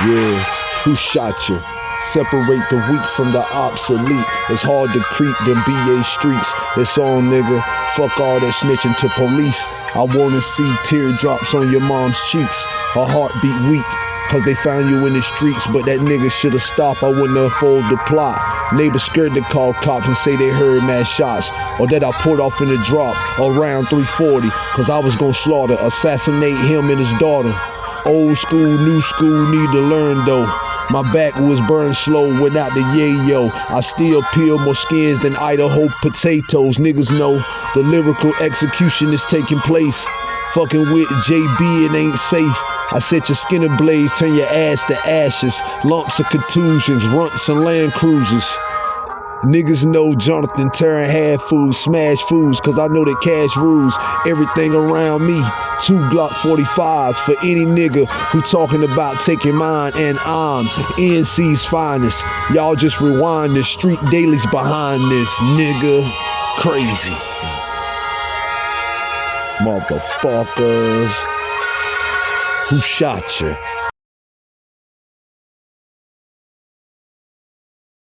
Yeah, who shot you? Separate the weak from the obsolete. It's hard to creep them BA streets. It's on, nigga. Fuck all that snitching to police. I wanna see teardrops on your mom's cheeks. Her heartbeat weak. Cause they found you in the streets, but that nigga should've stopped. I wouldn't followed the plot. Neighbors scared to call cops and say they heard mad shots. Or that I pulled off in the drop around 340. Cause I was gonna slaughter, assassinate him and his daughter. Old school, new school, need to learn though. My back was burned slow without the yayo. I still peel more skins than Idaho potatoes. Niggas know the lyrical execution is taking place. Fucking with JB, it ain't safe. I set your skin ablaze, turn your ass to ashes. Lumps of contusions, runts and land cruisers. Niggas know Jonathan tearing half fools, smash fools, cause I know that cash rules everything around me. Two Glock 45s for any nigga who talking about taking mine, and I'm NC's finest. Y'all just rewind the street dailies behind this nigga. Crazy. Motherfuckers. Who shot you?